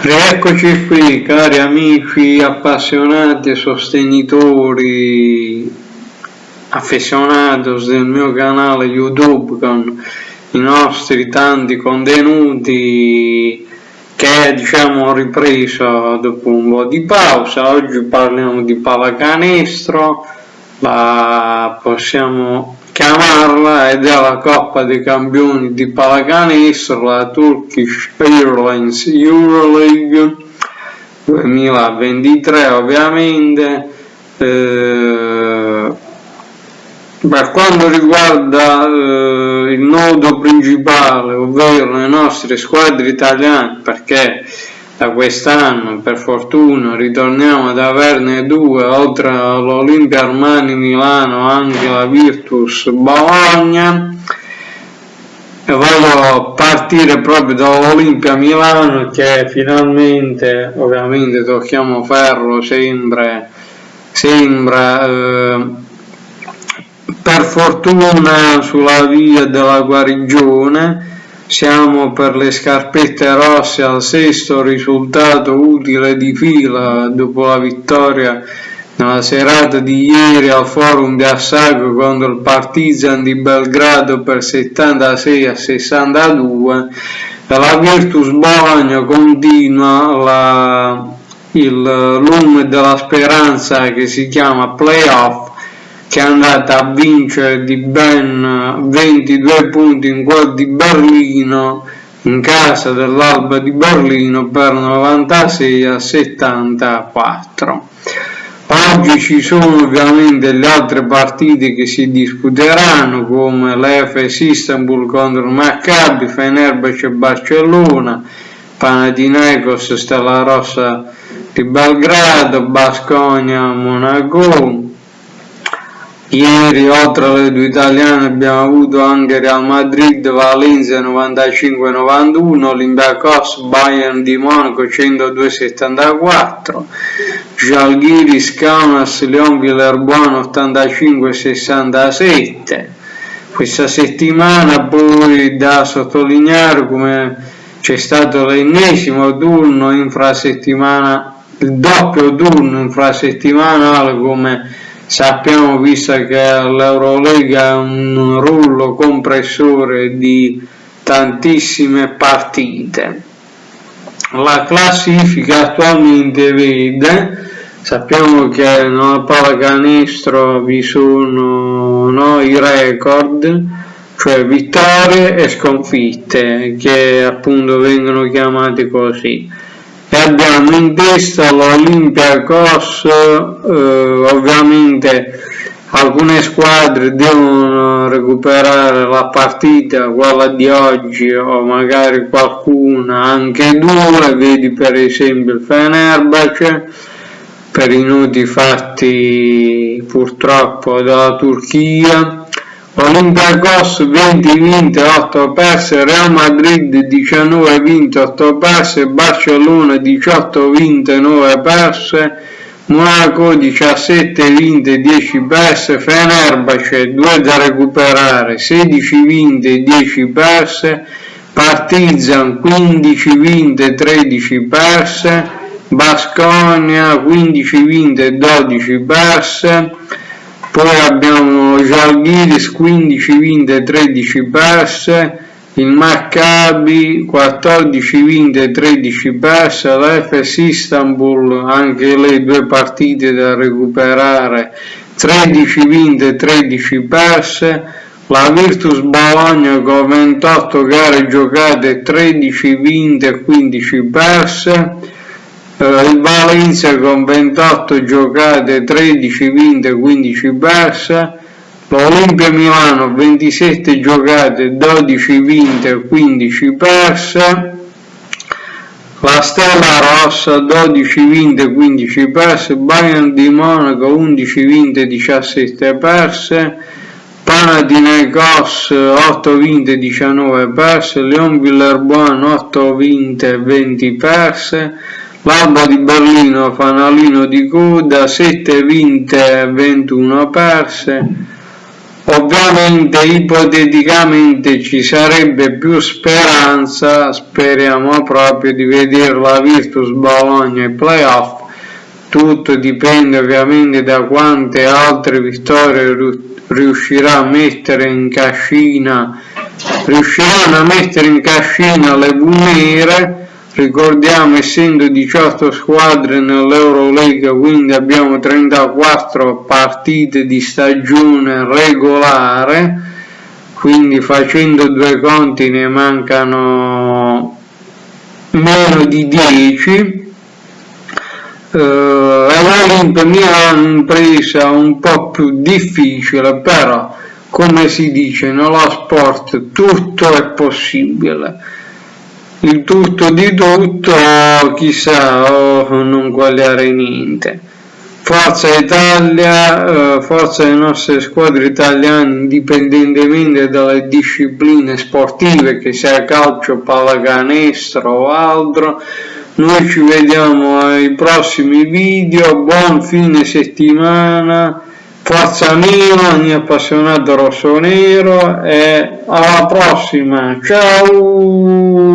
Rieccoci qui cari amici appassionati e sostenitori affezionados del mio canale YouTube con i nostri tanti contenuti che diciamo ho ripreso dopo un po' di pausa. Oggi parliamo di pallacanestro, la possiamo chiamarla ed è la Coppa dei Campioni di pallacanestro, la Turkish Airlines Euroleague 2023 ovviamente. Eh, per quanto riguarda eh, il nodo principale, ovvero le nostre squadre italiane, perché da quest'anno per fortuna ritorniamo ad averne due oltre all'Olimpia Armani Milano anche la Virtus Bologna. E voglio partire proprio dall'Olimpia Milano che finalmente ovviamente tocchiamo ferro sempre sembra eh, per fortuna sulla via della guarigione siamo per le scarpette rosse al sesto risultato utile di fila dopo la vittoria nella serata di ieri al forum di Assago contro il Partizan di Belgrado per 76 a 62 e la Virtus Bologna continua la, il lume della speranza che si chiama playoff che è andata a vincere di ben 22 punti in quel di Berlino in casa dell'Alba di Berlino per 96 a 74. Oggi ci sono ovviamente le altre partite che si disputeranno come l'Efes Istanbul contro il Maccabi, Fenerbahce Barcellona, Panathinaikos Stella Rossa di Belgrado, Basconia Monaco, Ieri oltre alle due italiane abbiamo avuto anche Real Madrid, Valencia 95-91, Olympiacos, Bayern di Monaco 102-74, Jalgiris, Kaunas, Leon Villerbuono 85-67. Questa settimana poi da sottolineare come c'è stato l'ennesimo turno infrasettimana, il doppio turno infrasettimanale come sappiamo visto che l'Eurolega è un rullo compressore di tantissime partite. La classifica attualmente vede sappiamo che nella pallacanestro vi sono no, i record cioè vittorie e sconfitte che appunto vengono chiamate così abbiamo in testa l'Olympiacos eh, ovviamente alcune squadre devono recuperare la partita quella di oggi o magari qualcuna anche due vedi per esempio il Fenerbahce per i noti fatti purtroppo dalla Turchia Olympiacos 20 vinte 8 perse, Real Madrid 19 vinte 8 perse, Barcellona 18 vinte 9 perse, Monaco 17 vinte 10 perse, Fenerbahce 2 da recuperare 16 vinte 10 perse, Partizan 15 vinte 13 perse, Basconia 15 vinte 12 perse, poi abbiamo Jalgiris 15 vinte 13 perse il Maccabi 14 vinte 13 perse l'Efes Istanbul anche le due partite da recuperare. 13 vinte 13 perse la Virtus Bologna con 28 gare giocate 13 vinte e 15 perse il Valencia con 28 giocate 13 vinte 15 perse. l'Olimpia Milano 27 giocate 12 vinte 15 perse. La Stella Rossa 12 vinte 15 perse. Bayern di Monaco 11 vinte 17 perse. Panathinaikos 8 vinte 19 perse. Leon Villerbuono 8 vinte 20 perse L'Alba di Berlino, fanalino di coda, 7 vinte e 21 perse. ovviamente ipoteticamente ci sarebbe più speranza speriamo proprio di vedere la Virtus Bologna ai playoff tutto dipende ovviamente da quante altre vittorie riuscirà a mettere in cascina riusciranno a mettere in cascina le Bunere ricordiamo essendo 18 squadre nell'Eurolega quindi abbiamo 34 partite di stagione regolare quindi facendo due conti ne mancano meno di 10 eh, l'Olimp mi ha impresa un po' più difficile però come si dice nello sport tutto è possibile il tutto di tutto chissà oh, non quagliare niente. Forza Italia, eh, forza le nostre squadre italiane indipendentemente dalle discipline sportive che sia calcio, pallacanestro o altro. Noi ci vediamo ai prossimi video. Buon fine settimana Forza Milan, ogni appassionato rosso-nero e alla prossima, ciao!